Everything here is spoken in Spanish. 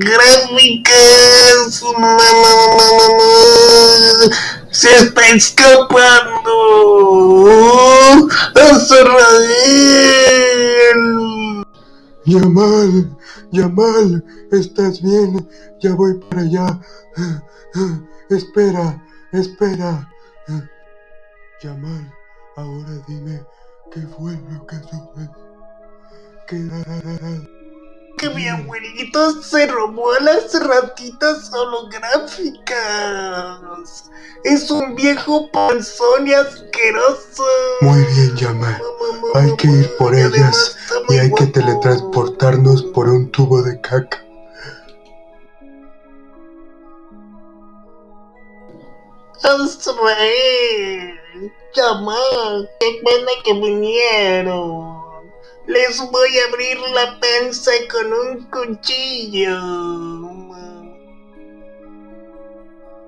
holográficas. Se está escapando. Azrael. Yamal, Yamal, ¿estás bien? Ya voy para allá. Espera, espera. Yamal, ahora dime qué fue lo que sucedió. ¿Qué que mi abuelito se robó a las ratitas holográficas. Es un viejo panzón y asqueroso. Muy bien, Yamal. Hay que ir por ellas y hay que teletransportarnos por un tubo de caca. Azrael, Yamal, qué pena que vinieron. Les voy a abrir la panza con un cuchillo.